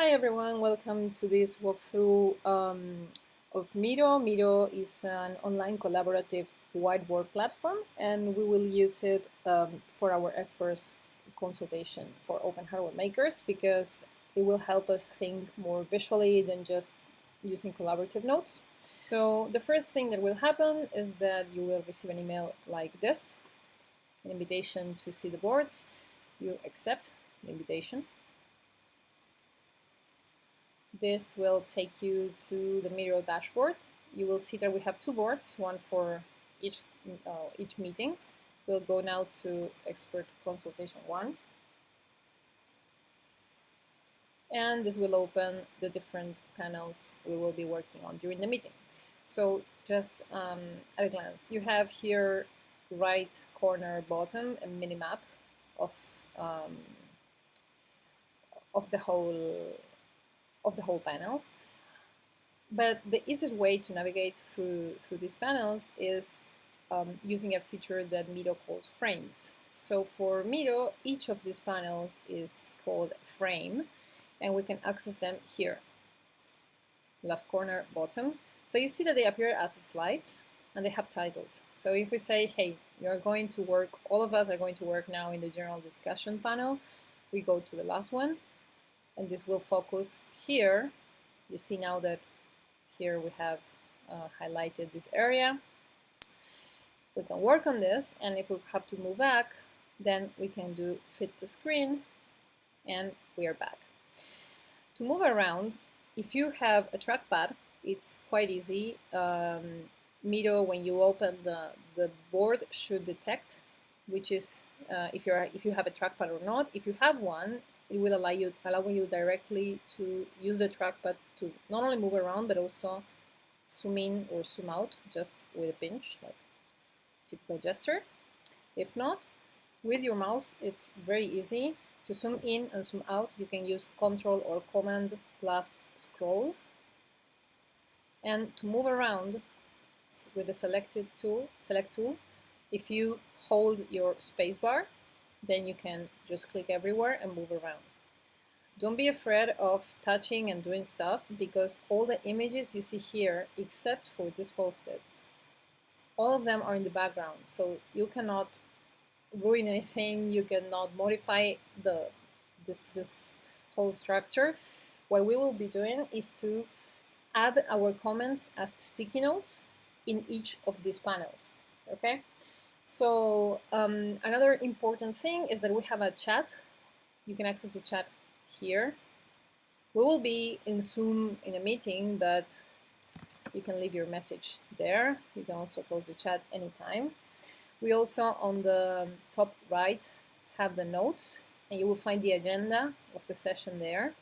Hi everyone, welcome to this walkthrough um, of Miro. Miro is an online collaborative whiteboard platform and we will use it um, for our experts consultation for open hardware makers because it will help us think more visually than just using collaborative notes. So the first thing that will happen is that you will receive an email like this, an invitation to see the boards. You accept the invitation this will take you to the Miro dashboard. You will see that we have two boards, one for each, uh, each meeting. We'll go now to Expert Consultation 1. And this will open the different panels we will be working on during the meeting. So just um, at a glance, you have here right corner bottom a mini map of um, of the whole of the whole panels. But the easiest way to navigate through, through these panels is um, using a feature that Miro calls frames. So for Miro, each of these panels is called frame, and we can access them here, left corner, bottom. So you see that they appear as slides, and they have titles. So if we say, hey, you're going to work, all of us are going to work now in the general discussion panel, we go to the last one, and this will focus here. You see now that here we have uh, highlighted this area. We can work on this and if we have to move back then we can do fit to screen and we are back. To move around, if you have a trackpad, it's quite easy. Um, Miro, when you open the, the board, should detect which is uh, if, you're, if you have a trackpad or not. If you have one, it will allow you, allow you directly to use the trackpad to not only move around, but also zoom in or zoom out just with a pinch, like typical gesture. If not, with your mouse, it's very easy to zoom in and zoom out. You can use Control or Command plus scroll. And to move around with the selected tool, select tool, if you hold your spacebar, then you can just click everywhere and move around. Don't be afraid of touching and doing stuff because all the images you see here, except for these post-its, all of them are in the background. So you cannot ruin anything, you cannot modify the this, this whole structure. What we will be doing is to add our comments as sticky notes in each of these panels, okay? So um, another important thing is that we have a chat. You can access the chat here. We will be in Zoom in a meeting, but you can leave your message there. You can also close the chat anytime. We also, on the top right, have the notes, and you will find the agenda of the session there.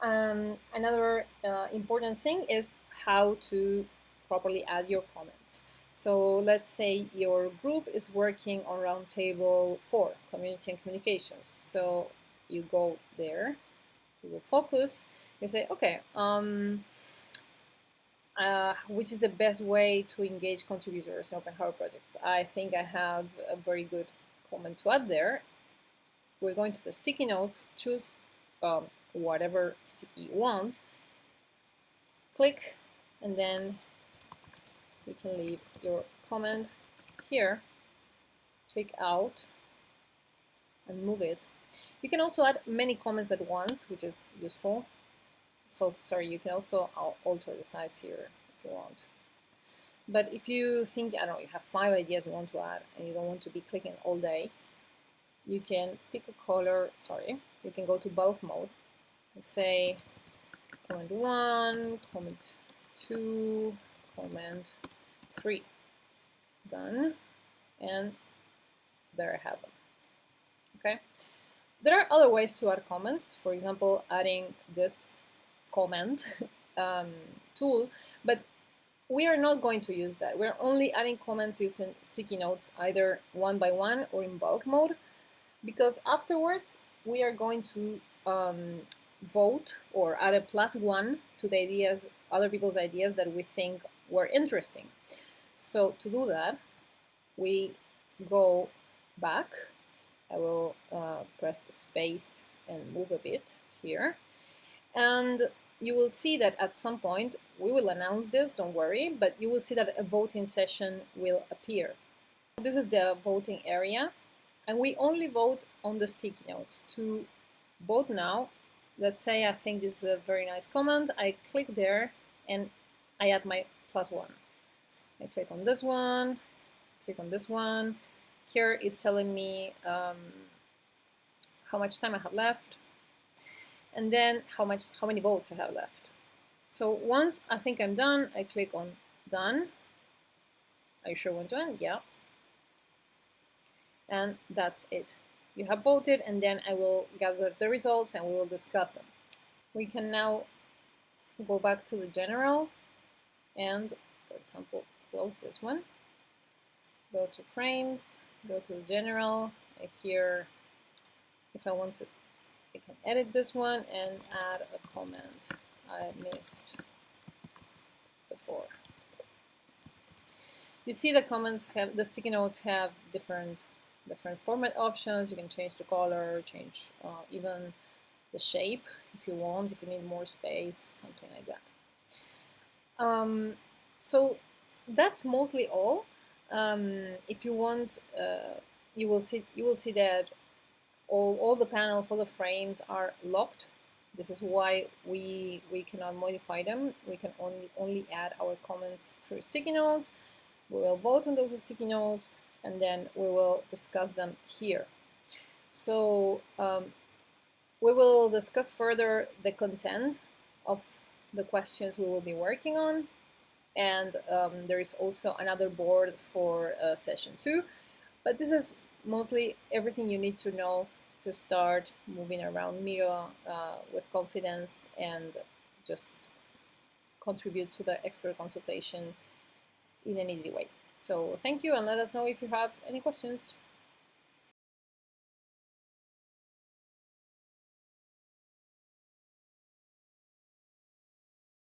Um, another uh, important thing is how to properly add your comments. So let's say your group is working on Roundtable 4, Community and Communications. So you go there, you will focus, you say, okay, um, uh, which is the best way to engage contributors in open hardware projects? I think I have a very good comment to add there. We're going to the sticky notes, choose um, whatever sticky you want, click, and then you can leave your comment here, click out, and move it. You can also add many comments at once, which is useful. So sorry, you can also alter the size here if you want. But if you think, I don't know, you have five ideas you want to add and you don't want to be clicking all day, you can pick a color, sorry, you can go to bulk mode and say comment one, comment two, comment three. Done. And there I have them. Okay. There are other ways to add comments. For example, adding this comment um, tool, but we are not going to use that. We're only adding comments using sticky notes, either one by one or in bulk mode, because afterwards we are going to um, vote or add a plus one to the ideas, other people's ideas that we think were interesting. So to do that, we go back. I will uh, press space and move a bit here. And you will see that at some point, we will announce this, don't worry, but you will see that a voting session will appear. This is the voting area, and we only vote on the sticky notes. To vote now, let's say I think this is a very nice comment, I click there and I add my plus one. I click on this one, click on this one. Here is telling me um, how much time I have left, and then how much how many votes I have left. So once I think I'm done, I click on done. Are you sure want to end? Yeah. And that's it. You have voted and then I will gather the results and we will discuss them. We can now go back to the general and, for example, close this one. Go to frames, go to general, and here, if I want to I can edit this one and add a comment I missed before. You see the comments have, the sticky notes have different different format options. You can change the color, change uh, even the shape if you want, if you need more space, something like that. Um, so that's mostly all. Um, if you want, uh, you will see you will see that all, all the panels, all the frames are locked. This is why we, we cannot modify them. We can only, only add our comments through sticky notes. We will vote on those sticky notes and then we will discuss them here. So um, we will discuss further the content of the questions we will be working on. And um, there is also another board for uh, session two. But this is mostly everything you need to know to start moving around Miro uh, with confidence and just contribute to the expert consultation in an easy way. So thank you and let us know if you have any questions.